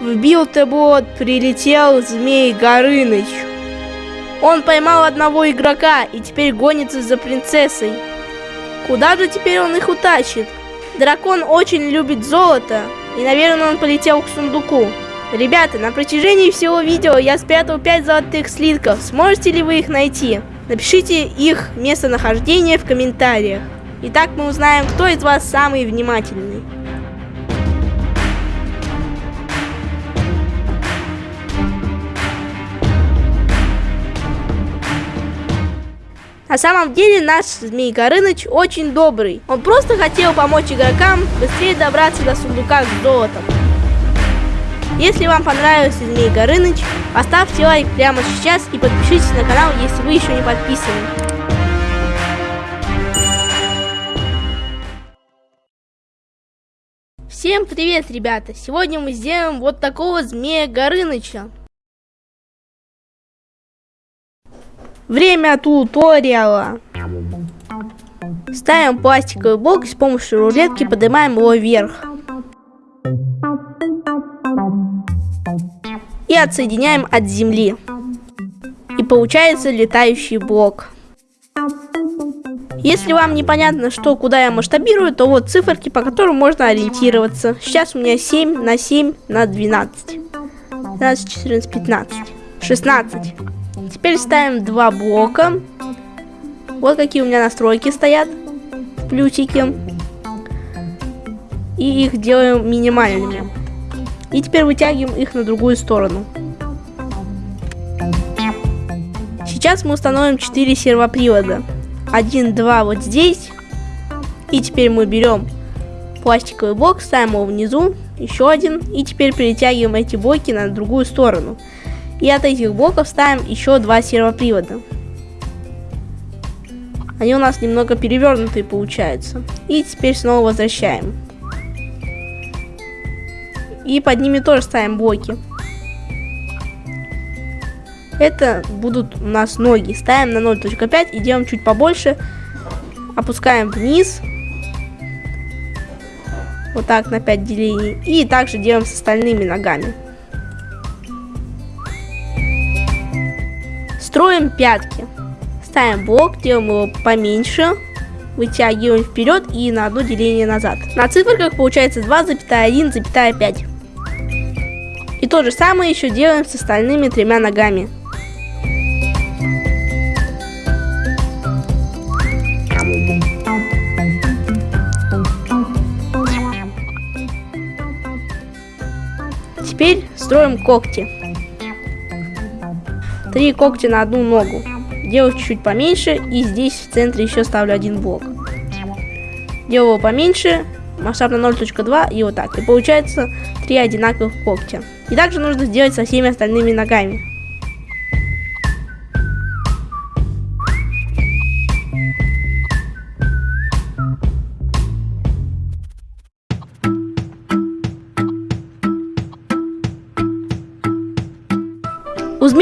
В билтобот прилетел Змей Горыныч. Он поймал одного игрока и теперь гонится за принцессой. Куда же теперь он их утащит? Дракон очень любит золото, и, наверное, он полетел к сундуку. Ребята, на протяжении всего видео я спрятал 5 золотых слитков. Сможете ли вы их найти? Напишите их местонахождение в комментариях. Итак, мы узнаем, кто из вас самый внимательный. На самом деле наш Змей Горыныч очень добрый. Он просто хотел помочь игрокам быстрее добраться до сундука с золотом. Если вам понравился Змей Горыныч, поставьте лайк прямо сейчас и подпишитесь на канал, если вы еще не подписаны. Всем привет, ребята! Сегодня мы сделаем вот такого Змея Горыныча. Время туториала. Ставим пластиковый блок и с помощью рулетки поднимаем его вверх. И отсоединяем от земли. И получается летающий блок. Если вам непонятно, что куда я масштабирую, то вот циферки, по которым можно ориентироваться. Сейчас у меня 7 на 7 на 12. 12, 14, 15, 16. Теперь ставим два блока. Вот какие у меня настройки стоят. Плюсики. И их делаем минимальными. И теперь вытягиваем их на другую сторону. Сейчас мы установим 4 сервопривода. Один, два вот здесь. И теперь мы берем пластиковый блок, ставим его внизу, еще один. И теперь перетягиваем эти блоки на другую сторону. И от этих блоков ставим еще два сервопривода. Они у нас немного перевернутые получаются. И теперь снова возвращаем. И под ними тоже ставим блоки. Это будут у нас ноги. Ставим на 0.5 и делаем чуть побольше. Опускаем вниз. Вот так на 5 делений. И также делаем с остальными ногами. Строим пятки. Ставим блок, делаем его поменьше, вытягиваем вперед и на одно деление назад. На циферках получается 2,1,5. И то же самое еще делаем с остальными тремя ногами. Теперь строим когти. Три когтя на одну ногу. Делаю чуть-чуть поменьше и здесь в центре еще ставлю один блок. Делаю его поменьше, масштаб на 0.2 и вот так. И получается три одинаковых когтя. И также нужно сделать со всеми остальными ногами.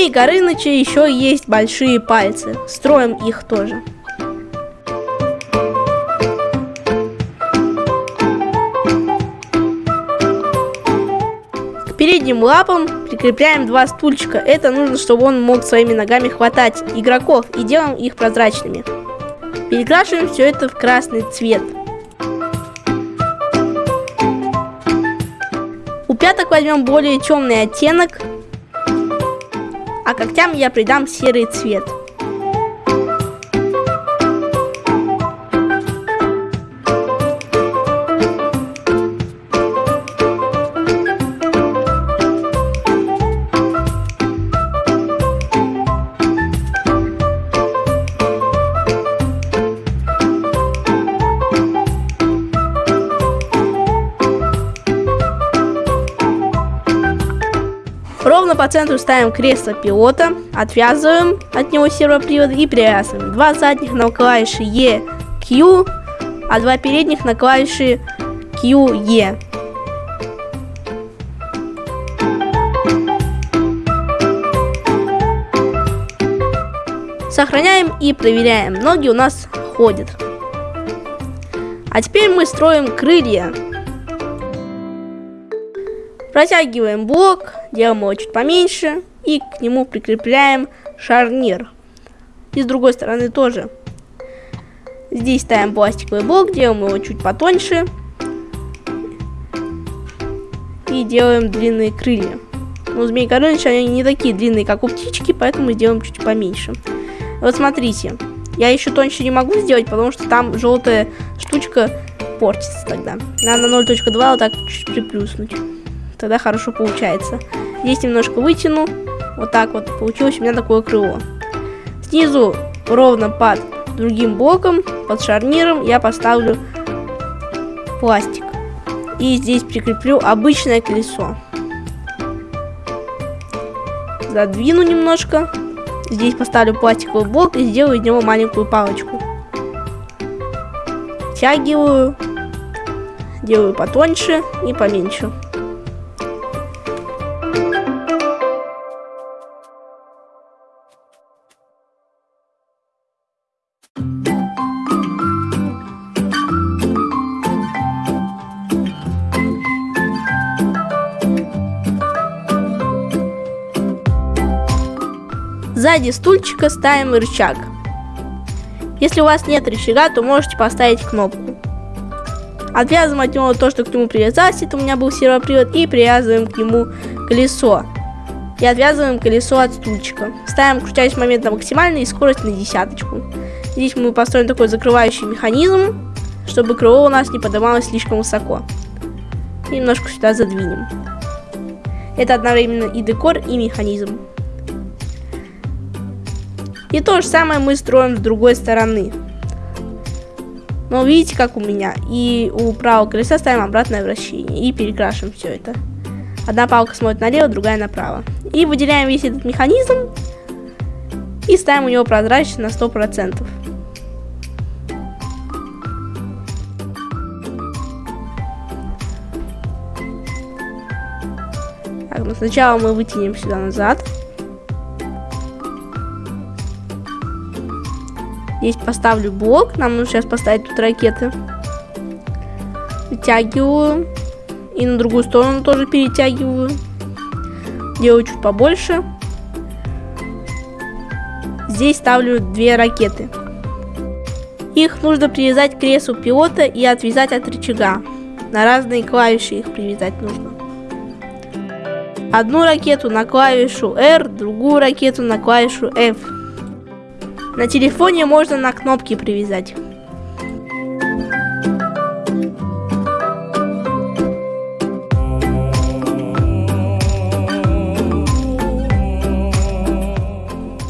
Змей Горыныча еще есть большие пальцы. Строим их тоже. К передним лапам прикрепляем два стульчика. Это нужно, чтобы он мог своими ногами хватать игроков и делаем их прозрачными. Перекрашиваем все это в красный цвет. У пяток возьмем более темный оттенок а когтям я придам серый цвет. Центру ставим кресло пилота, отвязываем от него сервопривод и привязываем. Два задних на клавиши E, Q, а два передних на клавиши Q, E. Сохраняем и проверяем. Ноги у нас ходят. А теперь мы строим крылья. Протягиваем блок, делаем его чуть поменьше и к нему прикрепляем шарнир. И с другой стороны тоже. Здесь ставим пластиковый блок, делаем его чуть потоньше. И делаем длинные крылья. Но змей Горыныч, они не такие длинные, как у птички, поэтому сделаем чуть поменьше. Вот смотрите, я еще тоньше не могу сделать, потому что там желтая штучка портится тогда. Надо на 0.2 вот так чуть приплюснуть. Тогда хорошо получается. Здесь немножко вытяну. Вот так вот получилось у меня такое крыло. Снизу ровно под другим блоком, под шарниром я поставлю пластик. И здесь прикреплю обычное колесо. Задвину немножко. Здесь поставлю пластиковый блок и сделаю из него маленькую палочку. Втягиваю. Делаю потоньше и поменьше. Сзади стульчика ставим рычаг. Если у вас нет рычага, то можете поставить кнопку. Отвязываем от него то, что к нему привязалось, это у меня был сервопривод, и привязываем к нему колесо. И отвязываем колесо от стульчика. Ставим крутящий момент на максимальный и скорость на десяточку. Здесь мы построим такой закрывающий механизм, чтобы крыло у нас не поднималось слишком высоко. Немножко сюда задвинем. Это одновременно и декор, и механизм. И то же самое мы строим с другой стороны. Но видите, как у меня. И у правого колеса ставим обратное вращение. И перекрашиваем все это. Одна палка смотрит налево, другая направо. И выделяем весь этот механизм. И ставим у него прозрачность на 100%. Так, ну сначала мы вытянем сюда назад. Здесь поставлю блок. Нам нужно сейчас поставить тут ракеты. Вытягиваю. И на другую сторону тоже перетягиваю. Делаю чуть побольше. Здесь ставлю две ракеты. Их нужно привязать к креслу пилота и отвязать от рычага. На разные клавиши их привязать нужно. Одну ракету на клавишу R, другую ракету на клавишу F. На телефоне можно на кнопки привязать.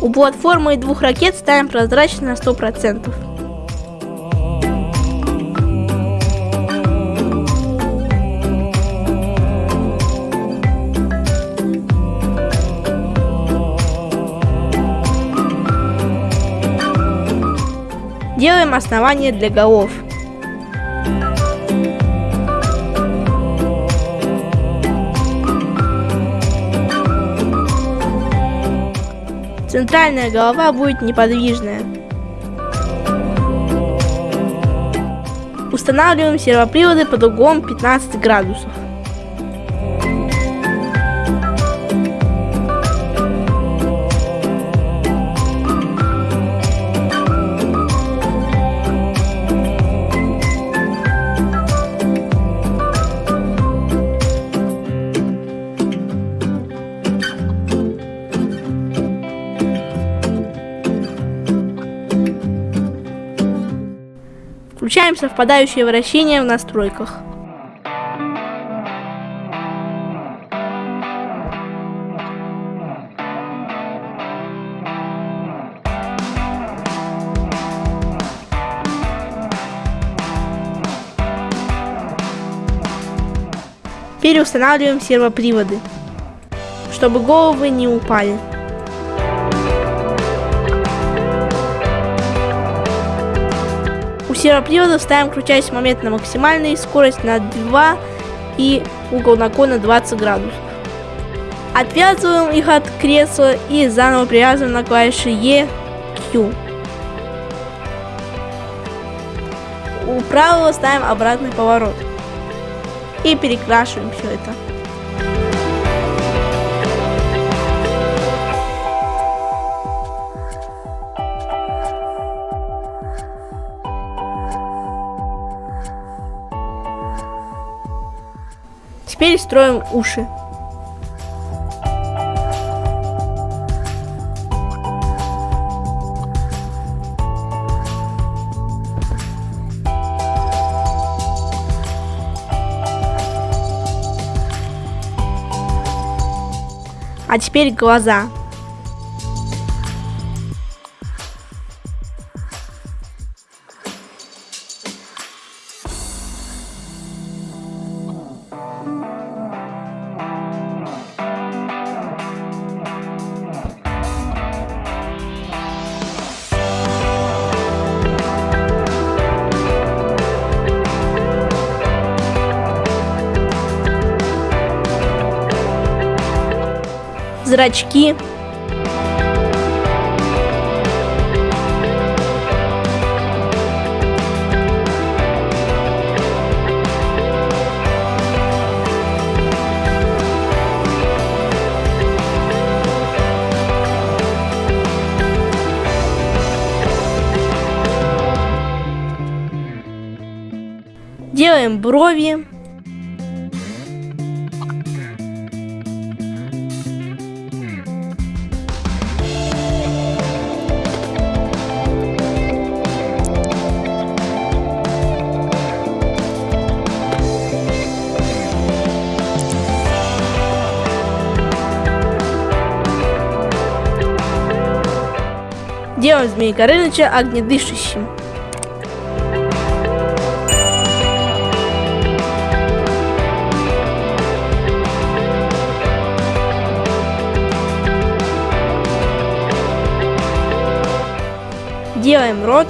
У платформы и двух ракет ставим прозрачно на 100%. Делаем основание для голов. Центральная голова будет неподвижная. Устанавливаем сервоприводы под углом 15 градусов. Включаем совпадающее вращение в настройках. Переустанавливаем сервоприводы, чтобы головы не упали. Сервопривода ставим крутящий момент на максимальный, скорость на 2 и угол наклона 20 градусов. Отвязываем их от кресла и заново привязываем на клавиши E, Q. у правого ставим обратный поворот. И перекрашиваем все это. Теперь строим уши. А теперь глаза. Зрачки. Делаем брови. Делаем Змея Горыныча огнедышащим. Делаем рот.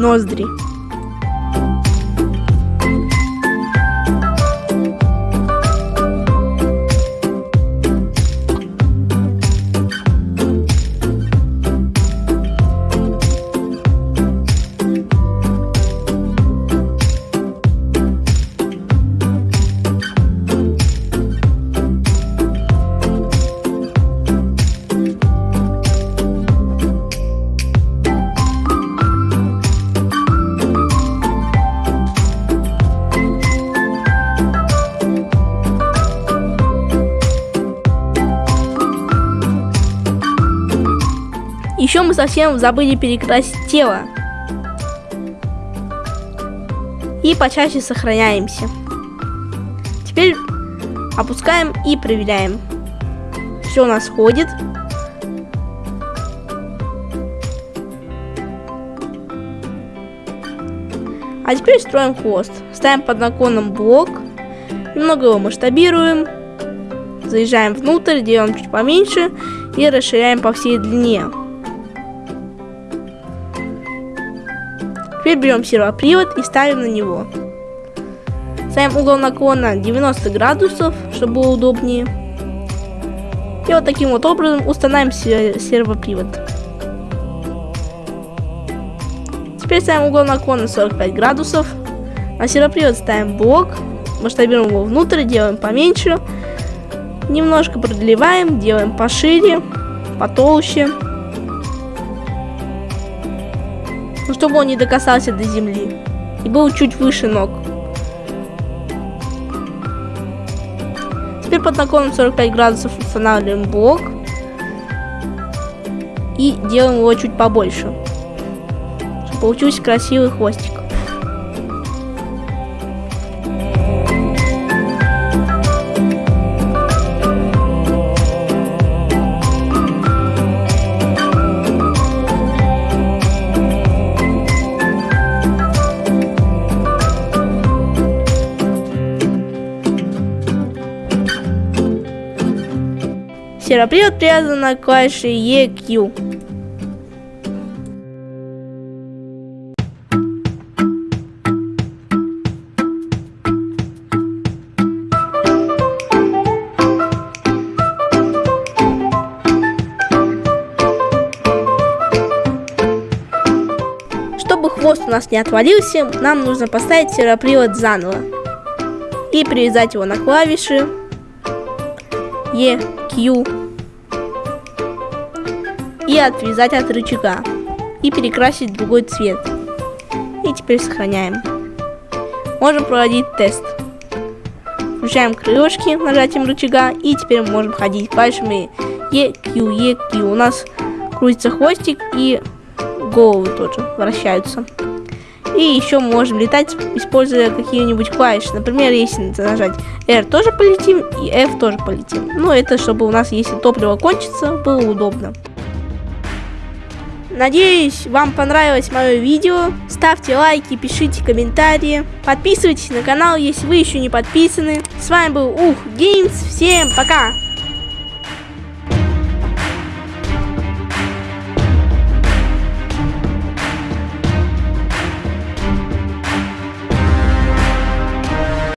Еще Еще мы совсем забыли перекрасить тело. И почаще сохраняемся. Теперь опускаем и проверяем. Все у нас ходит. А теперь строим хвост. Ставим под наклоном блок. Немного его масштабируем. Заезжаем внутрь, делаем чуть поменьше и расширяем по всей длине. Теперь берем сервопривод и ставим на него. Ставим угол наклона 90 градусов, чтобы было удобнее. И вот таким вот образом устанавливаем сервопривод. Теперь ставим угол наклона 45 градусов. На сервопривод ставим блок, масштабируем его внутрь, делаем поменьше. Немножко продлеваем, делаем пошире, потолще. ну, чтобы он не докасался до земли и был чуть выше ног. Теперь под наклоном 45 градусов устанавливаем блок и делаем его чуть побольше, чтобы получился красивый хвостик. Серопривод привязан на клавише EQ. Чтобы хвост у нас не отвалился, нам нужно поставить серопривод заново и привязать его на клавиши EQ и отвязать от рычага и перекрасить в другой цвет. И теперь сохраняем. Можем проводить тест. Включаем крылышки нажатием рычага и теперь можем ходить клавишами EQ, EQ. У нас крутится хвостик и головы тоже вращаются. И еще можем летать, используя какие-нибудь клавиши. Например, если нажать R тоже полетим и F тоже полетим. Но это чтобы у нас, если топливо кончится, было удобно. Надеюсь, вам понравилось мое видео. Ставьте лайки, пишите комментарии. Подписывайтесь на канал, если вы еще не подписаны. С вами был Ух Геймс. Всем пока!